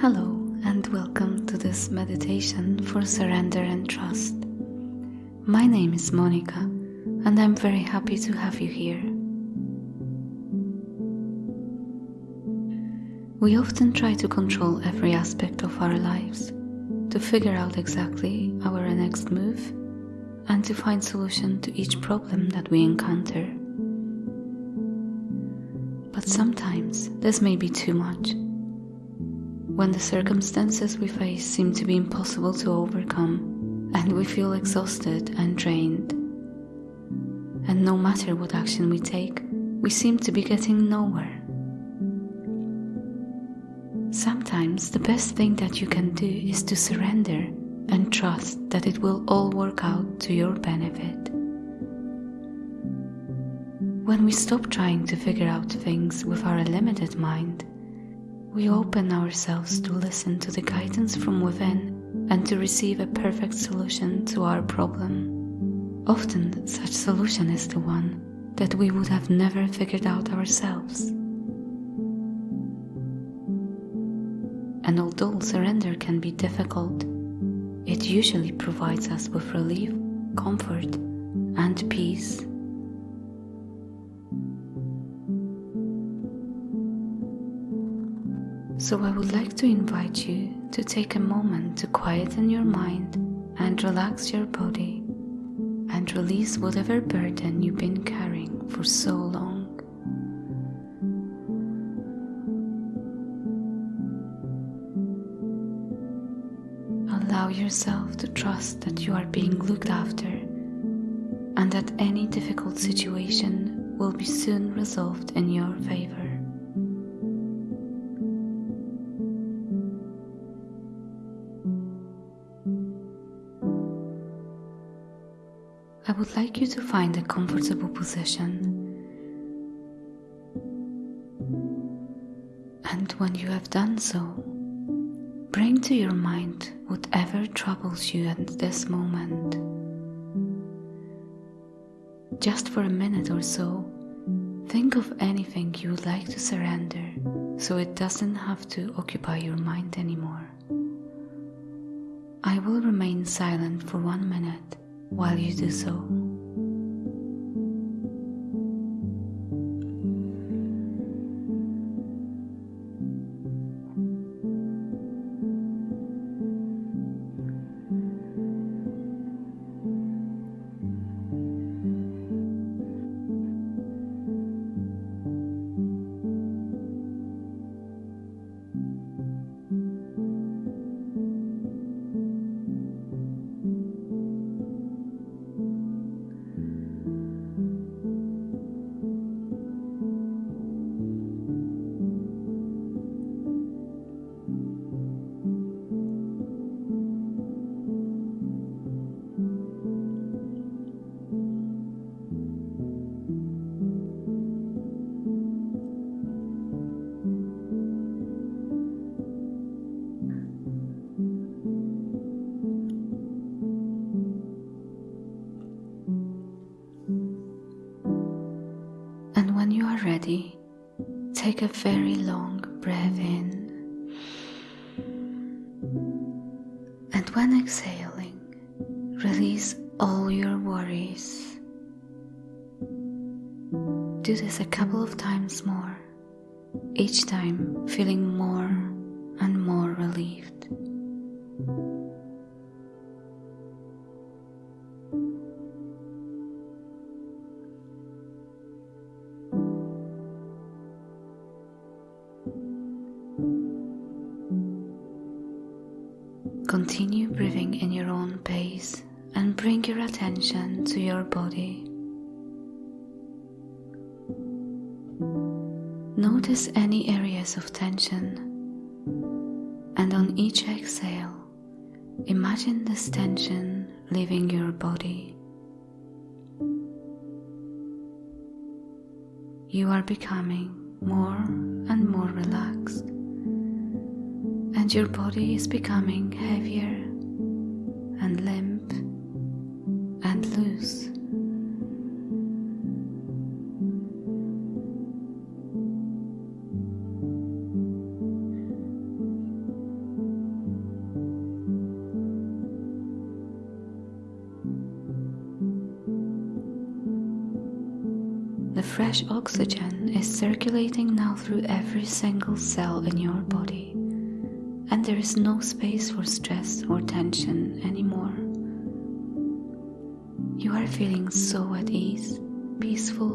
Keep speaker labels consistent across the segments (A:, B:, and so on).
A: Hello, and welcome to this meditation for surrender and trust. My name is Monica, and I'm very happy to have you here. We often try to control every aspect of our lives, to figure out exactly our next move, and to find solution to each problem that we encounter. But sometimes this may be too much when the circumstances we face seem to be impossible to overcome and we feel exhausted and drained. And no matter what action we take, we seem to be getting nowhere. Sometimes the best thing that you can do is to surrender and trust that it will all work out to your benefit. When we stop trying to figure out things with our limited mind, we open ourselves to listen to the guidance from within and to receive a perfect solution to our problem. Often, such solution is the one that we would have never figured out ourselves. And although surrender can be difficult, it usually provides us with relief, comfort, and peace. So I would like to invite you to take a moment to quieten your mind and relax your body and release whatever burden you've been carrying for so long. Allow yourself to trust that you are being looked after and that any difficult situation will be soon resolved in your favor. I would like you to find a comfortable position. And when you have done so, bring to your mind whatever troubles you at this moment. Just for a minute or so, think of anything you would like to surrender so it doesn't have to occupy your mind anymore. I will remain silent for one minute while you do so. Ready, take a very long breath in. And when exhaling, release all your worries. Do this a couple of times more, each time feeling more and more relieved. Continue breathing in your own pace and bring your attention to your body. Notice any areas of tension, and on each exhale, imagine this tension leaving your body. You are becoming more and more relaxed and your body is becoming heavier and limp and loose. The fresh oxygen is circulating now through every single cell in your body and there is no space for stress or tension anymore. You are feeling so at ease, peaceful,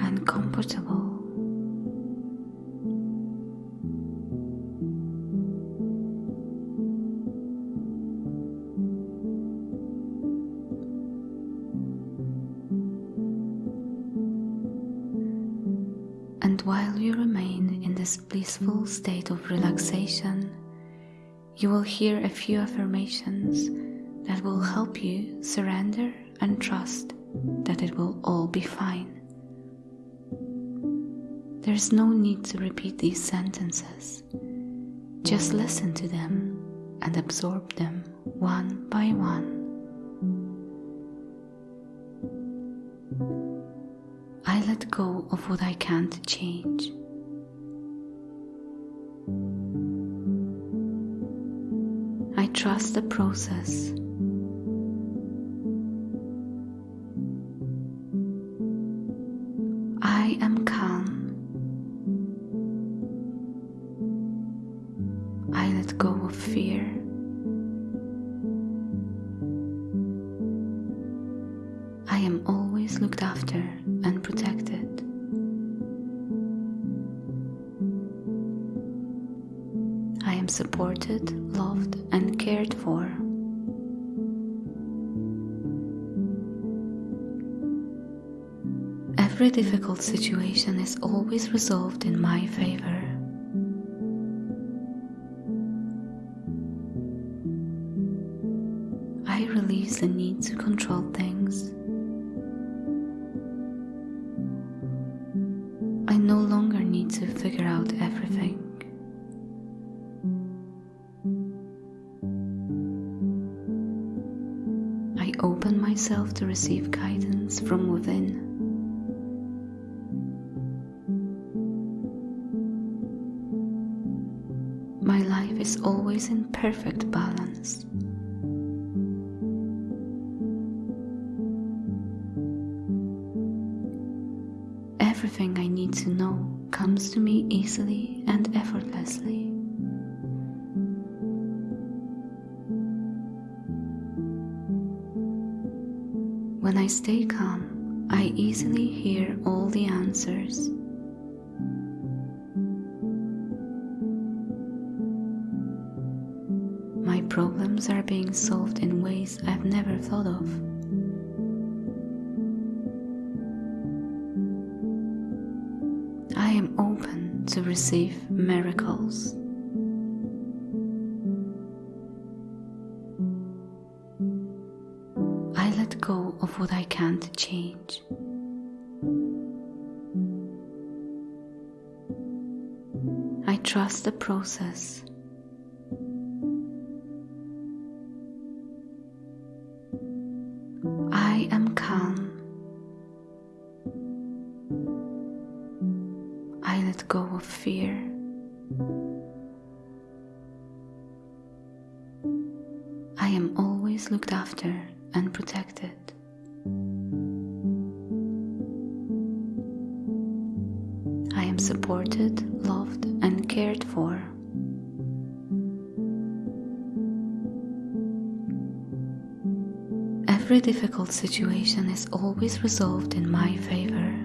A: and comfortable. This blissful state of relaxation, you will hear a few affirmations that will help you surrender and trust that it will all be fine. There's no need to repeat these sentences. Just listen to them and absorb them one by one. I let go of what I can't change. Trust the process. I am calm. I let go of fear. Every difficult situation is always resolved in my favor. I release the need to control things. I no longer need to figure out everything. I open myself to receive guidance from within. Always in perfect balance. Everything I need to know comes to me easily and effortlessly. When I stay calm, I easily hear all the answers. Problems are being solved in ways I've never thought of. I am open to receive miracles. I let go of what I can't change. I trust the process. Let go of fear. I am always looked after and protected. I am supported, loved, and cared for. Every difficult situation is always resolved in my favor.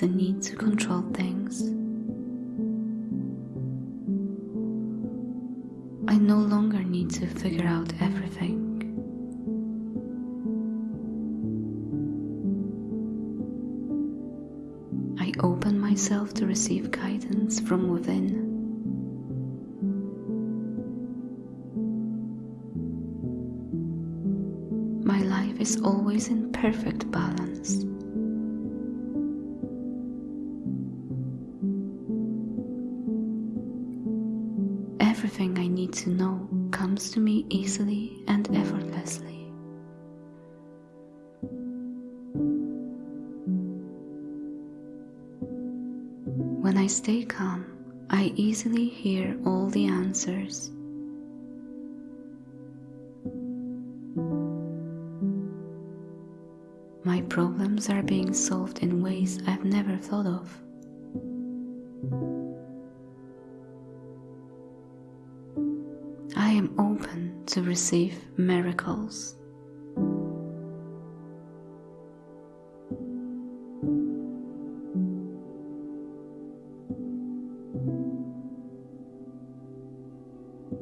A: The need to control things. I no longer need to figure out everything. I open myself to receive guidance from within. My life is always in perfect balance. to know comes to me easily and effortlessly. When I stay calm, I easily hear all the answers. My problems are being solved in ways I've never thought of. Am open to receive miracles.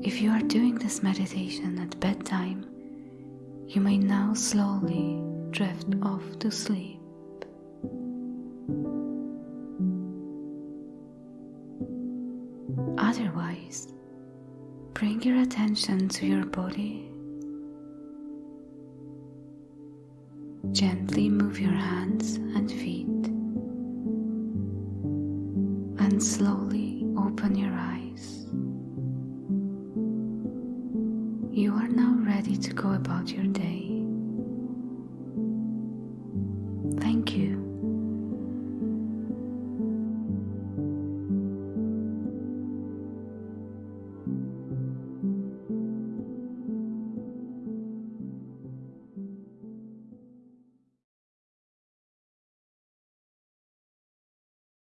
A: If you are doing this meditation at bedtime, you may now slowly drift off to sleep. Otherwise, bring your attention to your body. Gently move your hands and feet and slowly open your eyes. You are now ready to go about your day.